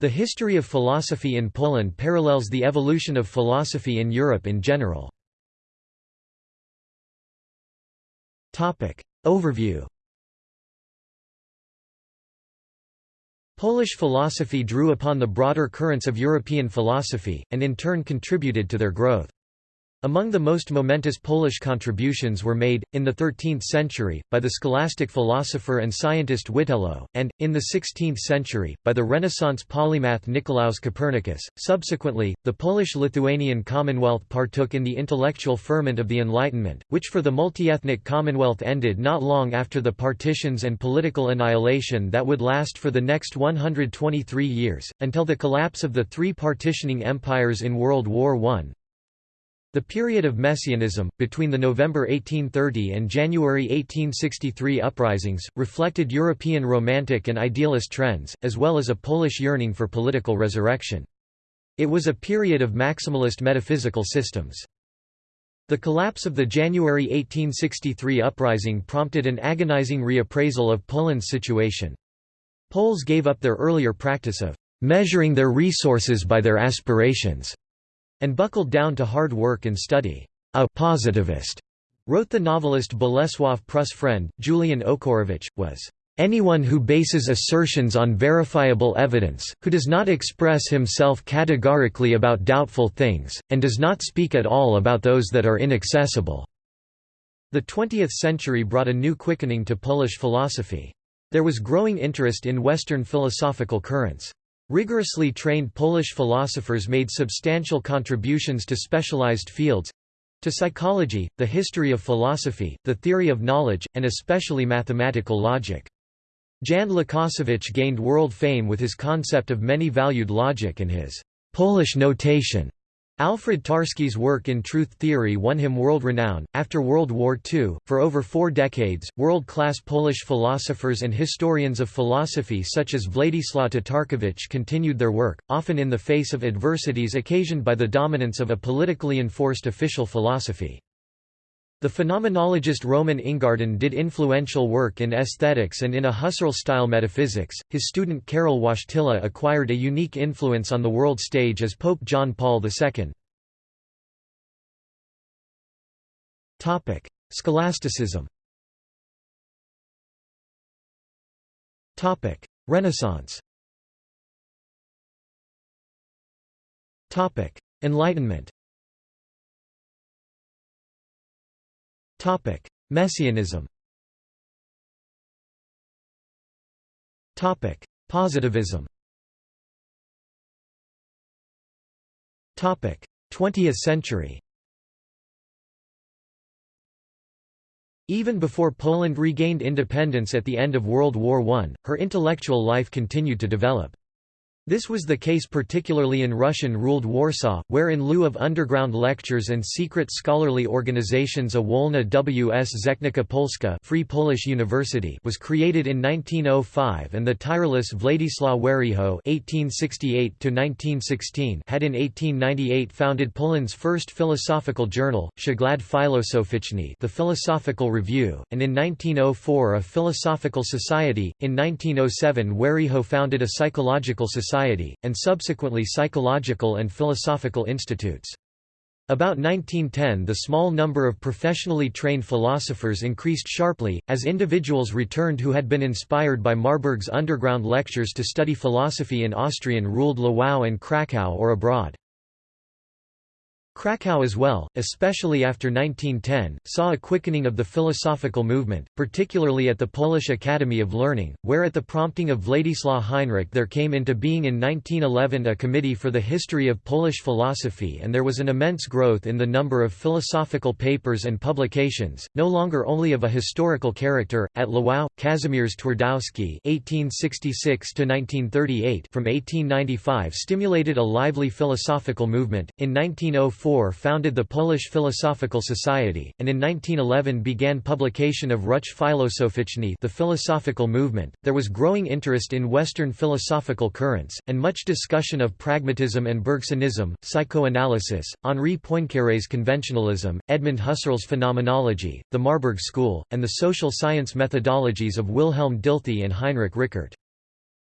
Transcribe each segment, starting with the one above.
The history of philosophy in Poland parallels the evolution of philosophy in Europe in general. Overview Polish philosophy drew upon the broader currents of European philosophy, and in turn contributed to their growth. Among the most momentous Polish contributions were made, in the 13th century, by the scholastic philosopher and scientist Witelo, and, in the 16th century, by the Renaissance polymath Nicolaus Copernicus. Subsequently, the Polish-Lithuanian Commonwealth partook in the intellectual ferment of the Enlightenment, which for the multi-ethnic Commonwealth ended not long after the partitions and political annihilation that would last for the next 123 years, until the collapse of the three partitioning empires in World War I. The period of Messianism, between the November 1830 and January 1863 uprisings, reflected European Romantic and idealist trends, as well as a Polish yearning for political resurrection. It was a period of maximalist metaphysical systems. The collapse of the January 1863 uprising prompted an agonizing reappraisal of Poland's situation. Poles gave up their earlier practice of measuring their resources by their aspirations and buckled down to hard work and study. A positivist, wrote the novelist Bolesław Prus' friend, Julian Ochorowicz, was anyone who bases assertions on verifiable evidence, who does not express himself categorically about doubtful things, and does not speak at all about those that are inaccessible." The 20th century brought a new quickening to Polish philosophy. There was growing interest in Western philosophical currents. Rigorously trained Polish philosophers made substantial contributions to specialized fields—to psychology, the history of philosophy, the theory of knowledge, and especially mathematical logic. Jan Łukasiewicz gained world fame with his concept of many-valued logic and his Polish notation. Alfred Tarski's work in truth theory won him world renown. After World War II, for over four decades, world class Polish philosophers and historians of philosophy such as Władysław Tatarkiewicz continued their work, often in the face of adversities occasioned by the dominance of a politically enforced official philosophy. The phenomenologist Roman Ingarden did influential work in aesthetics and in a Husserl-style metaphysics. His student Karol Wojtyla acquired a unique influence on the world stage as Pope John Paul II. Topic: Scholasticism. Topic: Renaissance. Topic: Enlightenment. Topic: Messianism. Topic: Positivism. Topic: 20th century. Even before Poland regained independence at the end of World War I, her intellectual life continued to develop. This was the case particularly in Russian-ruled Warsaw, where in lieu of underground lectures and secret scholarly organizations a Wolna W.S. Zechnica Polska Free Polish University was created in 1905 and the tireless Władysław (1868–1916) had in 1898 founded Poland's first philosophical journal, Przegląd Filozoficzny the Philosophical Review, and in 1904 a Philosophical Society. In 1907 Weryho founded a psychological society Society, and subsequently psychological and philosophical institutes. About 1910 the small number of professionally trained philosophers increased sharply, as individuals returned who had been inspired by Marburg's underground lectures to study philosophy in Austrian-ruled Lwów and Krakow or abroad. Krakow as well, especially after 1910, saw a quickening of the philosophical movement, particularly at the Polish Academy of Learning, where at the prompting of Władysław Heinrich there came into being in 1911 a Committee for the History of Polish Philosophy and there was an immense growth in the number of philosophical papers and publications, no longer only of a historical character. At Lwów, Kazimierz Twardowski (1866–1938) from 1895 stimulated a lively philosophical movement. In 1904 founded the Polish Philosophical Society, and in 1911 began publication of Ruch Filozoficzny the philosophical movement. There was growing interest in Western philosophical currents, and much discussion of pragmatism and Bergsonism, psychoanalysis, Henri Poincaré's conventionalism, Edmund Husserl's phenomenology, the Marburg School, and the social science methodologies of Wilhelm Dilthey and Heinrich Rickert.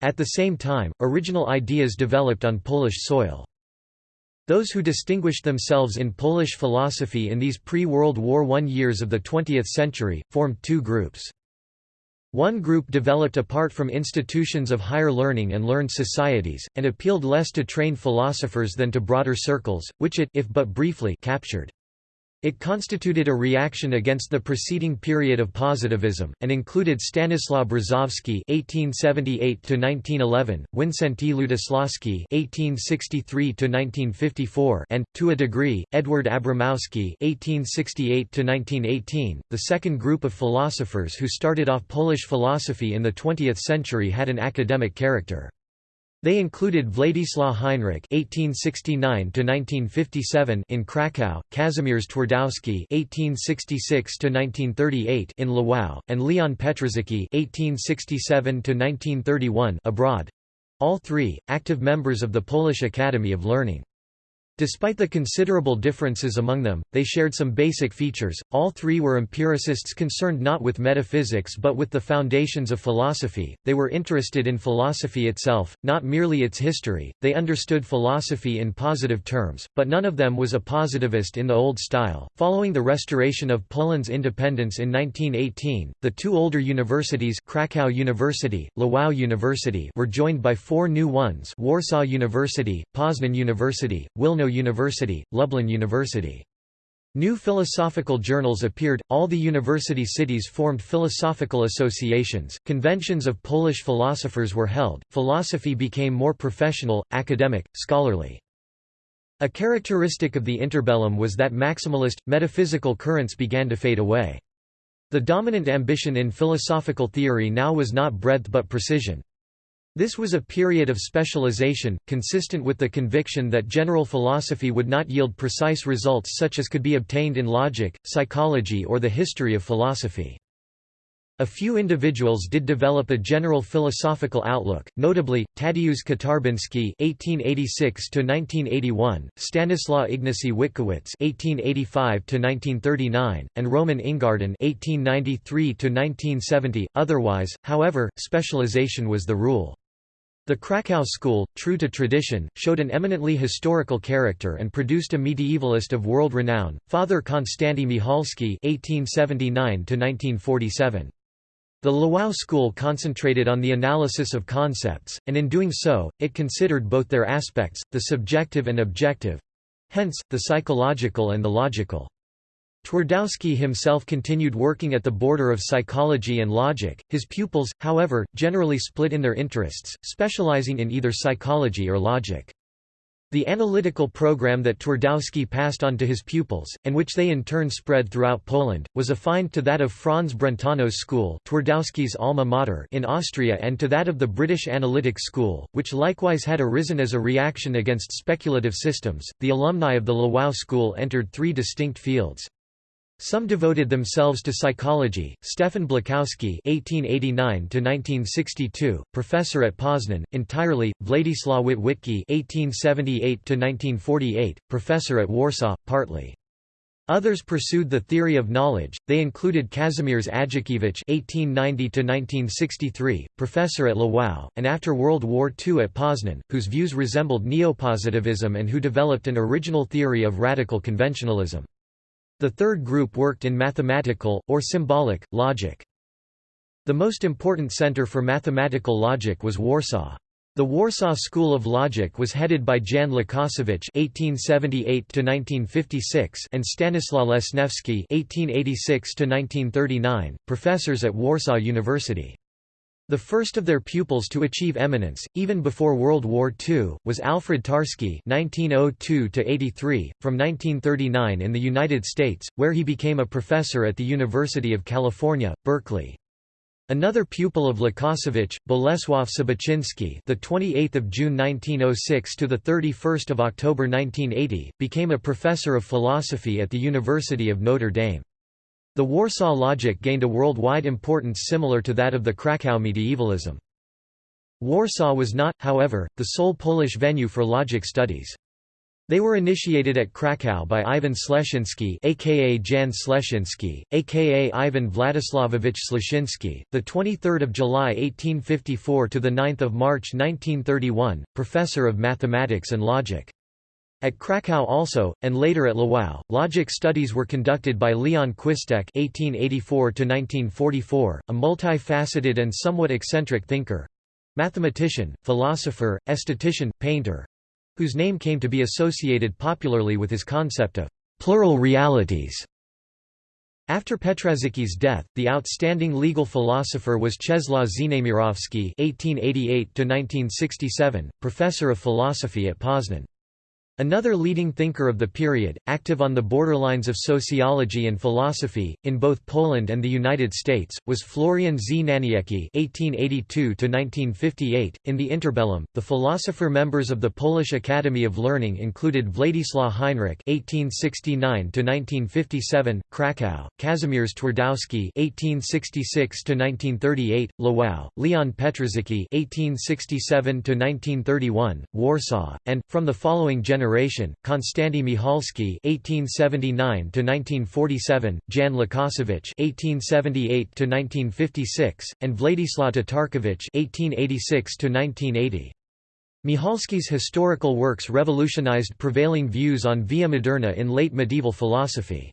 At the same time, original ideas developed on Polish soil. Those who distinguished themselves in Polish philosophy in these pre-World War I years of the 20th century, formed two groups. One group developed apart from institutions of higher learning and learned societies, and appealed less to trained philosophers than to broader circles, which it if but briefly captured. It constituted a reaction against the preceding period of positivism, and included Stanislaw Brzozowski (1878–1911), Wincenty Lutoslawski (1863–1954), and, to a degree, Edward Abramowski (1868–1918). The second group of philosophers who started off Polish philosophy in the 20th century had an academic character. They included Władysław Heinrich (1869–1957) in Kraków, Kazimierz Twardowski (1866–1938) in Lwów, and Leon Petrażycki (1867–1931) abroad. All three, active members of the Polish Academy of Learning. Despite the considerable differences among them, they shared some basic features. All three were empiricists concerned not with metaphysics but with the foundations of philosophy. They were interested in philosophy itself, not merely its history. They understood philosophy in positive terms, but none of them was a positivist in the old style. Following the restoration of Poland's independence in 1918, the two older universities, Krakow University, Lwów University, were joined by four new ones: Warsaw University, Poznan University, Wilno University, Lublin University. New philosophical journals appeared, all the university cities formed philosophical associations, conventions of Polish philosophers were held, philosophy became more professional, academic, scholarly. A characteristic of the interbellum was that maximalist, metaphysical currents began to fade away. The dominant ambition in philosophical theory now was not breadth but precision. This was a period of specialization, consistent with the conviction that general philosophy would not yield precise results such as could be obtained in logic, psychology or the history of philosophy. A few individuals did develop a general philosophical outlook, notably, Tadeusz Kotarbiński (1886–1981), Stanislaw Ignacy Witkiewicz (1885–1939), and Roman Ingarden (1893–1970). Otherwise, however, specialization was the rule. The Krakow school, true to tradition, showed an eminently historical character and produced a medievalist of world renown, Father Konstanty Michalski (1879–1947). The Lwów school concentrated on the analysis of concepts, and in doing so, it considered both their aspects, the subjective and objective—hence, the psychological and the logical. Twardowski himself continued working at the border of psychology and logic. His pupils, however, generally split in their interests, specializing in either psychology or logic. The analytical program that Twardowski passed on to his pupils, and which they in turn spread throughout Poland, was affined to that of Franz Brentano's school Twardowski's alma mater in Austria and to that of the British Analytic School, which likewise had arisen as a reaction against speculative systems. The alumni of the Lwów school entered three distinct fields. Some devoted themselves to psychology. Stefan Błachowski (1889–1962), professor at Poznan, entirely. Władysław Witwicki (1878–1948), professor at Warsaw, partly. Others pursued the theory of knowledge. They included Kazimierz Ajdukiewicz (1890–1963), professor at Lwów, and after World War II at Poznan, whose views resembled neopositivism and who developed an original theory of radical conventionalism. The third group worked in mathematical, or symbolic, logic. The most important center for mathematical logic was Warsaw. The Warsaw School of Logic was headed by Jan Łukasiewicz (1878–1956) and Stanislaw Lesniewski (1886–1939), professors at Warsaw University. The first of their pupils to achieve eminence, even before World War II, was Alfred Tarski (1902–83), from 1939 in the United States, where he became a professor at the University of California, Berkeley. Another pupil of Łukasiewicz, Bolesław Sobocinski, the 28th of June 1906 to the 31st of October 1980, became a professor of philosophy at the University of Notre Dame. The Warsaw logic gained a worldwide importance similar to that of the Krakow medievalism. Warsaw was not, however, the sole Polish venue for logic studies. They were initiated at Krakow by Ivan Sleshinsky aka Jan Śleszyński, aka Ivan Vladislavovich Sleshinsky, the 23rd July 1854 to the 9th March 1931, professor of mathematics and logic. At Krakow also, and later at Lwów, logic studies were conducted by Leon Chwistek (1884–1944), a multifaceted and somewhat eccentric thinker—mathematician, philosopher, esthetician, painter, whose name came to be associated popularly with his concept of plural realities. After Petrażycki's death, the outstanding legal philosopher was Czeslaw Znamierowski (1888–1967), professor of philosophy at Poznan. Another leading thinker of the period, active on the borderlines of sociology and philosophy, in both Poland and the United States, was Florian Znaniecki (1882–1958). In the interbellum, the philosopher members of the Polish Academy of Learning included Władysław Heinrich (1869–1957), Kraków; Kazimierz Twardowski (1866–1938), Lwów; Leon Petrażycki (1867–1931), Warsaw, and, from the following generation generation, Konstanty Michalski (1879–1947), Jan Łukasiewicz (1878–1956), and Władysław Tatarkiewicz (1886–1980). Michalski's historical works revolutionized prevailing views on via moderna in late medieval philosophy.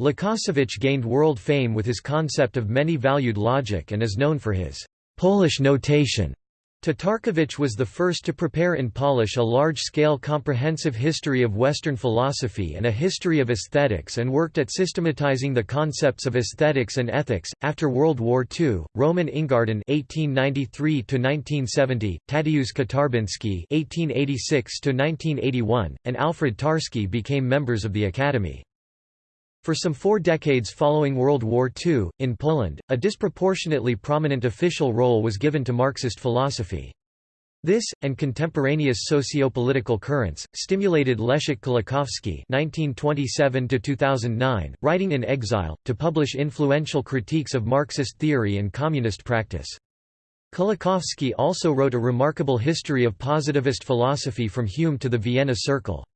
Łukasiewicz gained world fame with his concept of many-valued logic and is known for his Polish notation Tatarkiewicz was the first to prepare and Polish a large-scale comprehensive history of Western philosophy and a history of aesthetics and worked at systematizing the concepts of aesthetics and ethics. After World War II, Roman Ingarden (1893–1970), Tadeusz Kotarbiński (1886–1981), and Alfred Tarski became members of the Academy. For some four decades following World War II, in Poland, a disproportionately prominent official role was given to Marxist philosophy. This, and contemporaneous socio-political currents, stimulated Leszek Kolakowski (1927–2009), writing in exile, to publish influential critiques of Marxist theory and communist practice. Kolakowski also wrote a remarkable history of positivist philosophy from Hume to the Vienna Circle.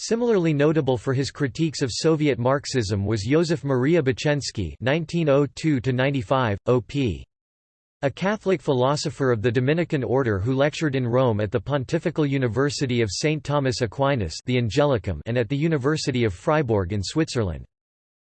Similarly notable for his critiques of Soviet Marxism was Józef Maria Bocheński (1902–95, op. A Catholic philosopher of the Dominican order who lectured in Rome at the Pontifical University of St. Thomas Aquinas the Angelicum and at the University of Fribourg in Switzerland.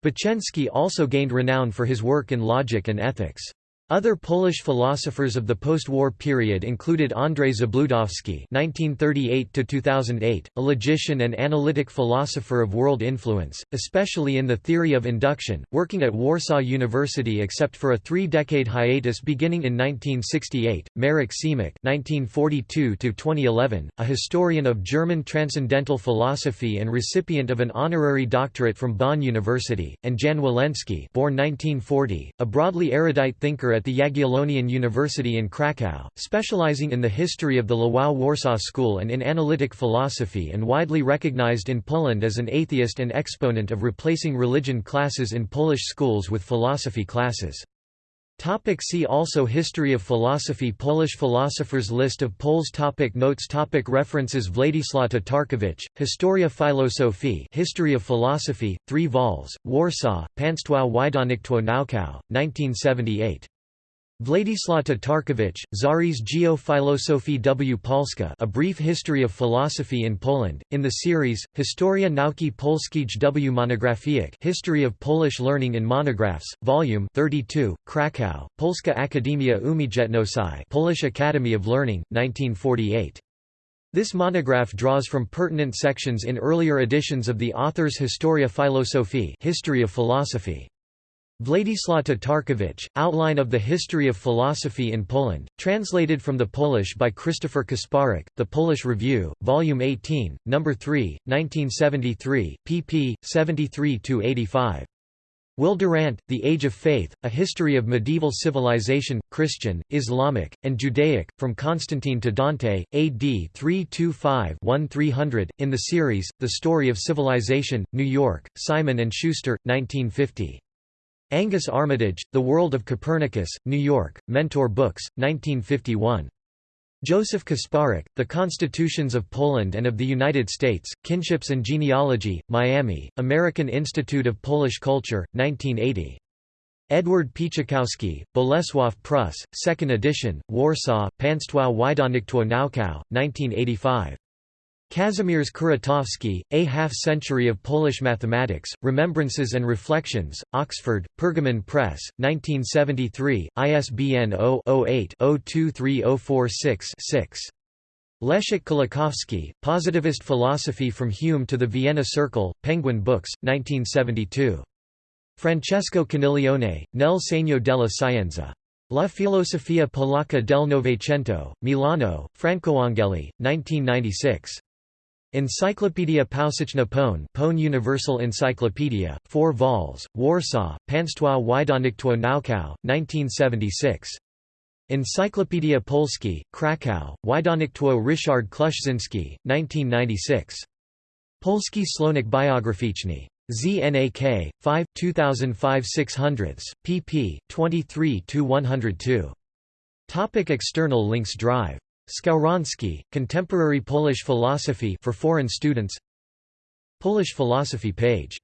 Bocheński also gained renown for his work in logic and ethics. Other Polish philosophers of the post-war period included Andrzej Zabludowski (1938–2008), a logician and analytic philosopher of world influence, especially in the theory of induction, working at Warsaw University except for a three-decade hiatus beginning in 1968. Marek Siemek (1942–2011), a historian of German transcendental philosophy and recipient of an honorary doctorate from Bonn University, and Jan Woleński, born 1940, a broadly erudite thinker at at the Jagiellonian University in Kraków, specializing in the history of the Lwów Warsaw School and in analytic philosophy and widely recognized in Poland as an atheist and exponent of replacing religion classes in Polish schools with philosophy classes. Topic see also History of philosophy Polish philosophers List of Poles topic Notes topic References Władysław Tatarkiewicz, Historia Filozofii History of Philosophy, 3 vols, Warsaw, Państwo Wydawnictwo Naukowe, 1978. Władysław Tatarkiewicz, Zarys Geofilosofii w Polska A Brief History of Philosophy in Poland, in the series, Historia Nauki Polskiej w Monografiach History of Polish Learning in Monographs, Volume 32, Krakow, Polska Akademia Umiejętności Polish Academy of Learning, 1948. This monograph draws from pertinent sections in earlier editions of the author's Historia Filozofii History of Philosophy. Władysław Tatarkiewicz, Outline of the History of Philosophy in Poland, translated from the Polish by Christopher Kasparek, The Polish Review, Volume 18, No. 3, 1973, pp. 73–85. Will Durant, The Age of Faith, A History of Medieval Civilization, Christian, Islamic, and Judaic, From Constantine to Dante, AD 325-1300, in the series, The Story of Civilization, New York, Simon & Schuster, 1950. Angus Armitage, The World of Copernicus, New York, Mentor Books, 1951. Joseph Kasparek, The Constitutions of Poland and of the United States, Kinships and Genealogy, Miami, American Institute of Polish Culture, 1980. Edward Pieścikowski, Bolesław Prus, 2nd edition, Warsaw, Państwo Wydawnictwo Naukowe, 1985. Kazimierz Kuratowski, A Half-Century of Polish Mathematics, Remembrances and Reflections, Oxford, Pergamon Press, 1973, ISBN 0-08-023046-6. Leszek Kolakowski, Positivist Philosophy from Hume to the Vienna Circle, Penguin Books, 1972. Francesco Coniglione, Nel segno della scienza. La filosofia polacca del Novecento, Milano, Francoangeli, 1996. Encyclopedia Powszechna Pone Pone Universal Encyclopedia, 4 vols, Warsaw, Państwo Wydawnictwo Naukowe, 1976. Encyclopedia Polski, Krakow, Wydawnictwo Ryszard Kluszczynski, 1996. Polski Słownik Biograficzny. ZNAK, 5, 2005 600, pp. 23–102. Topic External links Drive Skowronski, Contemporary Polish Philosophy for foreign students. Polish philosophy page